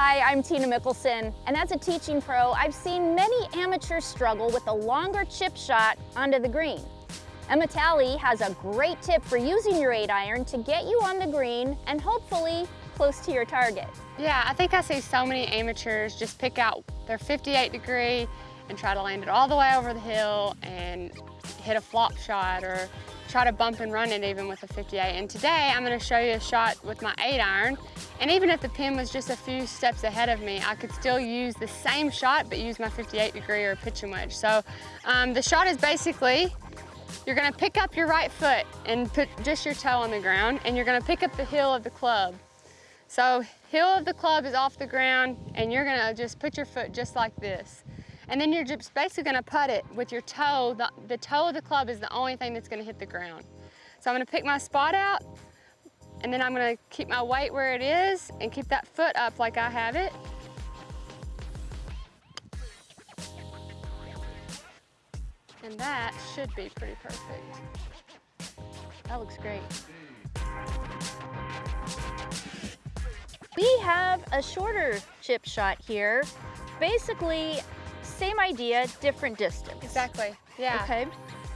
Hi, I'm Tina Mickelson, and as a teaching pro, I've seen many amateurs struggle with a longer chip shot onto the green. Emma Talley has a great tip for using your 8 iron to get you on the green and hopefully close to your target. Yeah, I think I see so many amateurs just pick out their 58 degree and try to land it all the way over the hill and hit a flop shot or try to bump and run it even with a 58. And today I'm gonna show you a shot with my eight iron. And even if the pin was just a few steps ahead of me, I could still use the same shot, but use my 58 degree or pitching wedge. So um, the shot is basically, you're gonna pick up your right foot and put just your toe on the ground, and you're gonna pick up the heel of the club. So heel of the club is off the ground, and you're gonna just put your foot just like this. And then you're just basically gonna putt it with your toe. The, the toe of the club is the only thing that's gonna hit the ground. So I'm gonna pick my spot out, and then I'm gonna keep my weight where it is and keep that foot up like I have it. And that should be pretty perfect. That looks great. We have a shorter chip shot here. Basically, same idea, different distance. Exactly, yeah. Okay.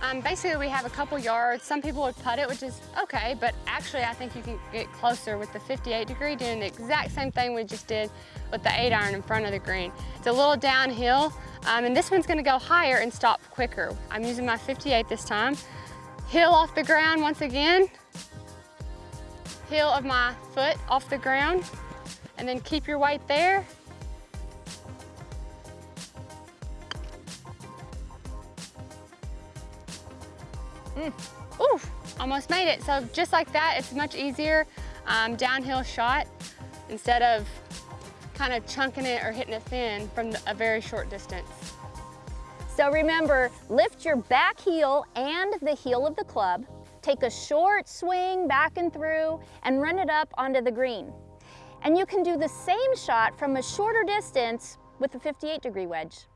Um, basically, we have a couple yards. Some people would putt it, which is okay, but actually I think you can get closer with the 58 degree doing the exact same thing we just did with the eight iron in front of the green. It's a little downhill, um, and this one's gonna go higher and stop quicker. I'm using my 58 this time. Heel off the ground once again. Heel of my foot off the ground, and then keep your weight there Mm. Ooh, almost made it. So just like that, it's much easier um, downhill shot instead of kind of chunking it or hitting it thin from a very short distance. So remember, lift your back heel and the heel of the club, take a short swing back and through, and run it up onto the green. And you can do the same shot from a shorter distance with a 58 degree wedge.